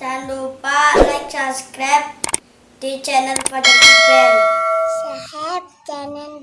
Jangan lupa like, subscribe di channel Fajar Band. Sehat jangan